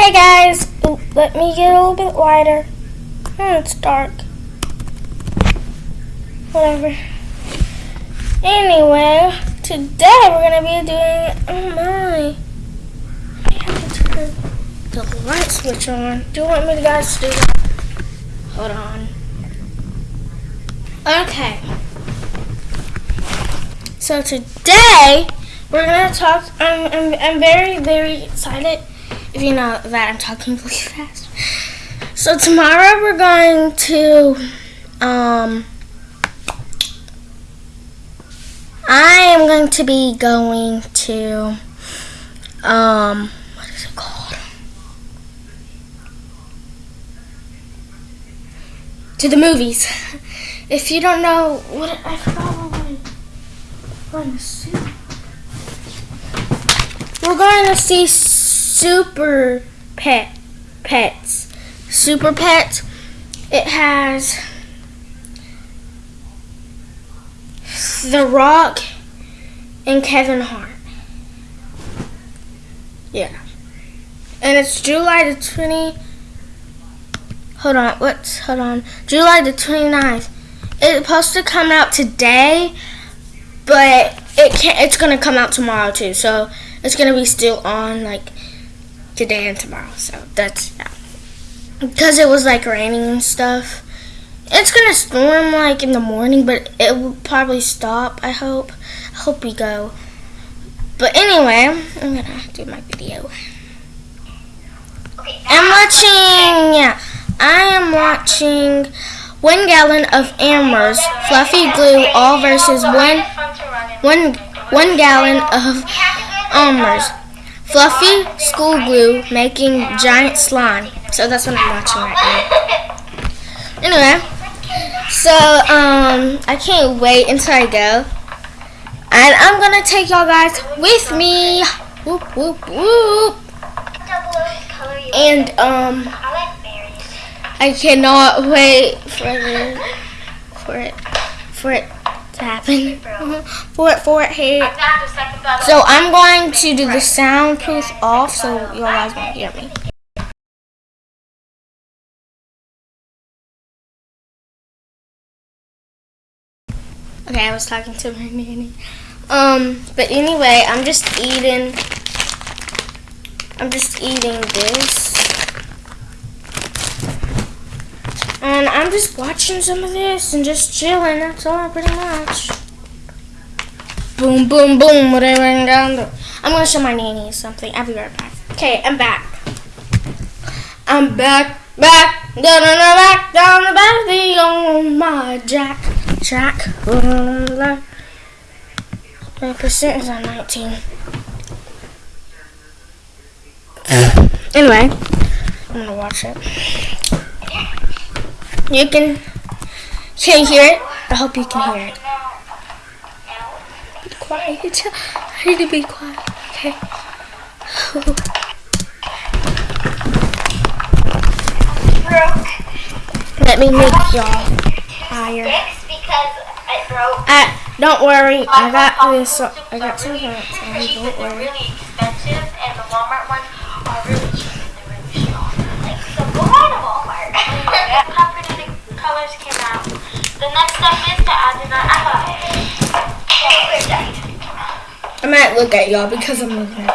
Hey guys, let me get a little bit wider. Hmm, it's dark. Whatever. Anyway, today we're gonna be doing. Oh my! I have to turn the light switch on. Do you want me to guys do? Hold on. Okay. So today we're gonna talk. I'm, I'm, I'm very very excited. If you know that I'm talking really fast. So tomorrow we're going to um. I am going to be going to um what is it called? To the movies. If you don't know what I forgot what we're going to see. We're going to see Super Pet Pets. Super Pets. It has The Rock and Kevin Hart. Yeah. And it's July the 20 Hold on, what's hold on. July the 29th. It's supposed to come out today, but it can not it's going to come out tomorrow too. So, it's going to be still on like today and tomorrow. So, that's yeah. Because it was like raining and stuff. It's gonna storm like in the morning, but it will probably stop. I hope. I hope we go. But anyway, I'm gonna do my video. I'm watching. Yeah, I am watching one gallon of Elmer's fluffy glue, all versus one one one gallon of Elmer's fluffy school glue, making giant slime. So that's what I'm watching right now. Anyway. So, um, I can't wait until I go. And I'm gonna take y'all guys with me. Whoop, whoop, whoop. And, um, I cannot wait for the, for it, for it to happen. for it, for it, here. So I'm going to do the soundproof off so y'all guys won't hear me. Okay, I was talking to my nanny. Um, but anyway, I'm just eating. I'm just eating this. And I'm just watching some of this and just chilling. That's all, pretty much. Boom, boom, boom. Whatever down the. I'm gonna show my nanny something. I'll be right back. Okay, I'm back. I'm back, back, down the back, down the back, the on my jack. Jack. My percent is on 19. Eh. anyway, I'm gonna watch it. You can, can you hear it? I hope you can hear it. Be quiet. I need to be quiet. Okay. Let me make y'all higher because it broke. Uh, don't worry, I got this. I got some. Don't worry. really expensive, and the Walmart ones colors came out. The next step is to add the eyebrow. I might look at y'all because I'm looking at.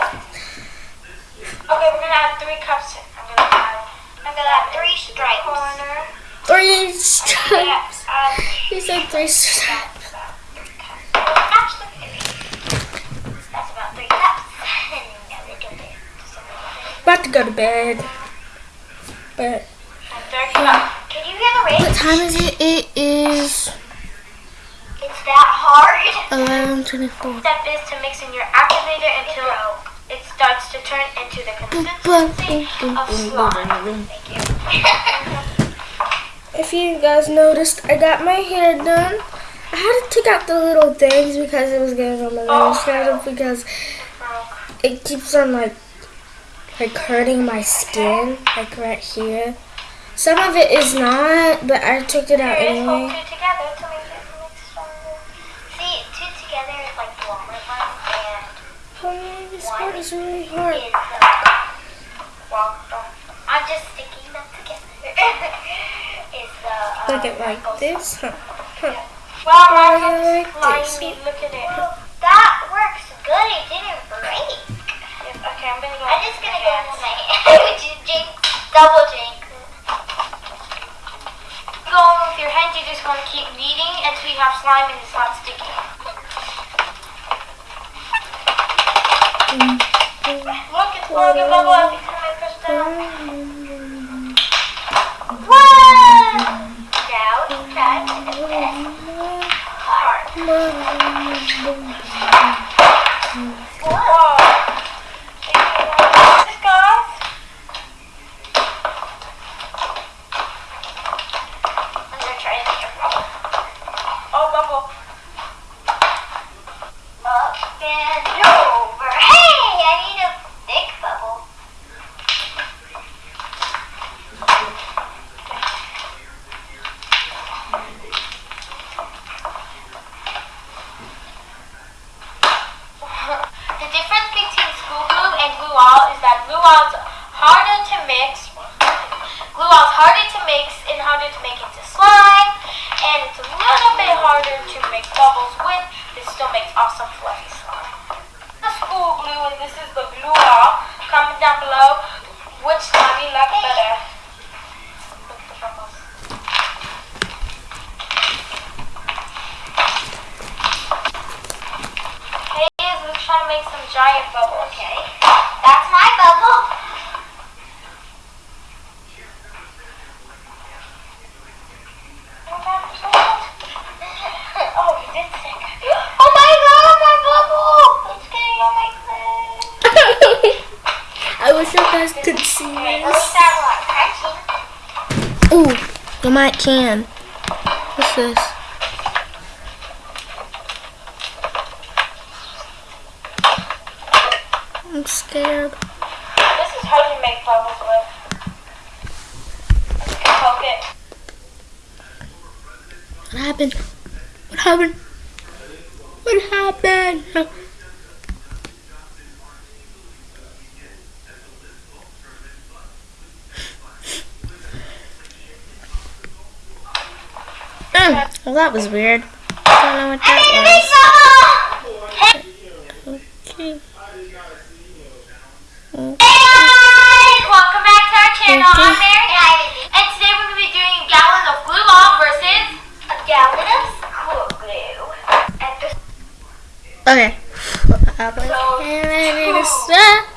Okay, we're gonna add three cups. I'm gonna add. I'm gonna add three stripes. Corner. Three stripes. He said three stripes. About to go to bed. But yeah. Can you hear the rain? What time is it? It is It's that hard. eleven twenty four. Step is to mix in your activator until it starts to turn into the consistency of slime. Thank you. if you guys noticed, I got my hair done. I had to take out the little things because it was getting on my oh. nose because it keeps on like like hurting my skin, like right here. Some of it is not, but I took it out anyway. Two together to make it stronger. See, two together is like the longer one, and oh, this part is really hard. Is, uh. I'm just sticking them together. is the uh, Look at like Michael's- this. Huh. Huh. Well, Oh, Mark, like this. me. Look at it. That works good. It didn't break. okay, I'm gonna go. I'm just gonna go into my jinx, double jinx. Go with your hands. you're just want to keep kneading until you have slime and it's not sticky. Look, it's blowing a bubble every time I press down. Whoa! Now it's time to the all's harder to mix. Glue all's harder to mix and harder to make into slime, and it's a little bit harder to make bubbles with. This still makes awesome fluffy slime. The school glue and this is the glue all. Comment down below which slime you like better. Hey, to make some giant bubbles. Okay. Wish you guys could see this. start one. Catching. Ooh, you might can. What's this? I'm scared. This is how you make bubbles with. Poke it. What happened? What happened? What happened? Mm, well, that was weird. I don't know what I made a that was. Okay. Hey guys! Welcome back to our channel. You. I'm Mary and today we're going to be doing a gallon of glue all versus a gallon of school glue. Okay. I was ready to start.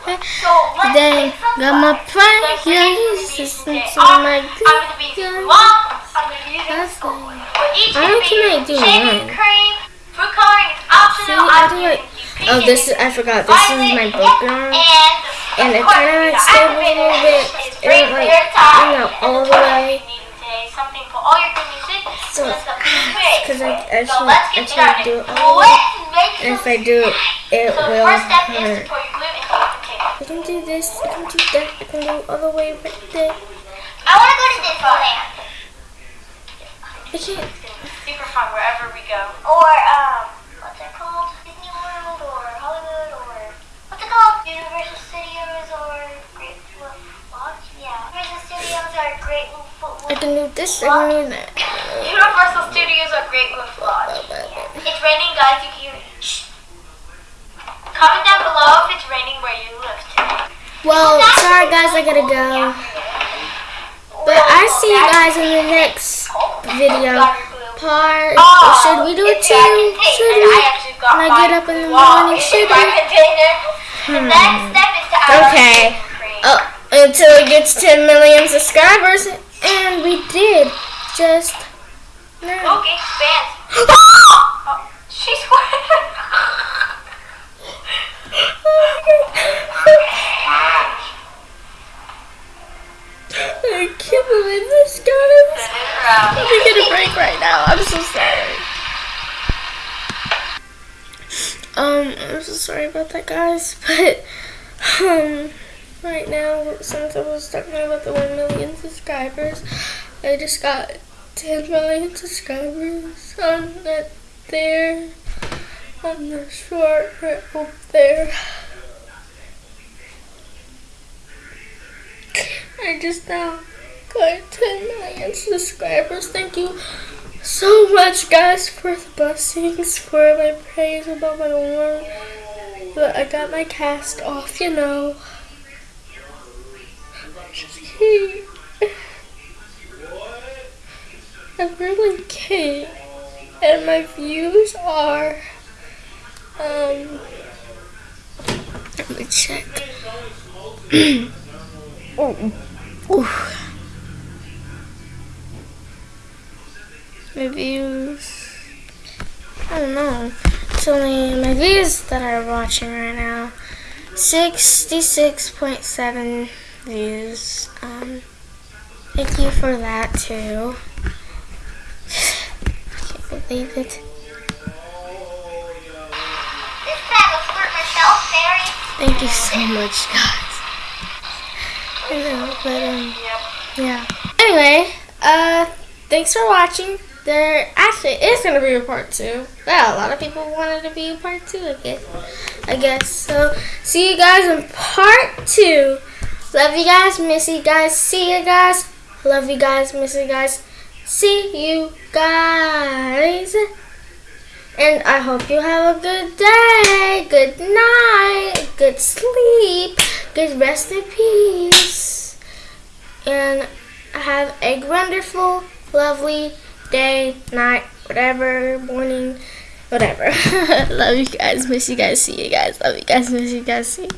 got my pride, yeah, today's this gonna be into my I'm going to be using good. glue all. I'm going to be using That's school fine. glue. We're each I to can make do one. cream. Food coloring is optional. See, I do it. Oh, this is, I forgot. This is my yeah. And, And of it kinda you like know, stayed a little bit. It didn't, like, your time. hang out And all the way. you need today, Something for all your cleaning needs. So, because I So actually, let's get actually do it all the way. And if I do it, it will first step hurt. pour your glue into the container. I can do this, I can do that, I can do all the way right there. I want to go to Disneyland. I can't. Super fun wherever we go. Or um, what's it called? Disney World or Hollywood or what's it called? Universal Studios or Great Wolf Lodge? Yeah. Universal Studios or Great Wolf I can do this, can do that. Universal Studios or Great Wolf Lodge. It's raining, guys. You can. Shh. Comment down below if it's raining where you live today. Well, sorry guys, I gotta go. But I see you guys in the next video part. Oh, Should we do it too? Should we? I actually got When I get up in the morning, should we? Hmm. next step is Okay. Oh, until it gets 10 million subscribers. And we did just now. Okay, expands. Oh, she's I can't believe this, guys. Let me get a break right now. I'm so sorry. Um, I'm so sorry about that, guys. But, um, right now, since I was talking about the 1 million subscribers, I just got 10 million subscribers on that there, on the short right up there. I just now got 10 million subscribers. Thank you so much, guys, for the blessings, for my praise about my work. But I got my cast off, you know. I'm really can't. And my views are, um, let me check. oh. Ooh. My views, I don't know. It's only my views that are watching right now. 66.7 views. Um, thank you for that too. I can't believe it. This bag of Flirt Michelle Thank you so much, guys. I know, but um, yeah. Anyway, uh, thanks for watching. There actually is gonna be a part two. Well, a lot of people wanted to be a part two. I guess. I guess. So, see you guys in part two. Love you guys, miss you guys, see you guys. Love you guys, miss you guys, see you guys. And I hope you have a good day, good night, good sleep, good rest in peace. And have a wonderful, lovely day, night, whatever, morning, whatever. Love you guys, miss you guys, see you guys. Love you guys, miss you guys, see you.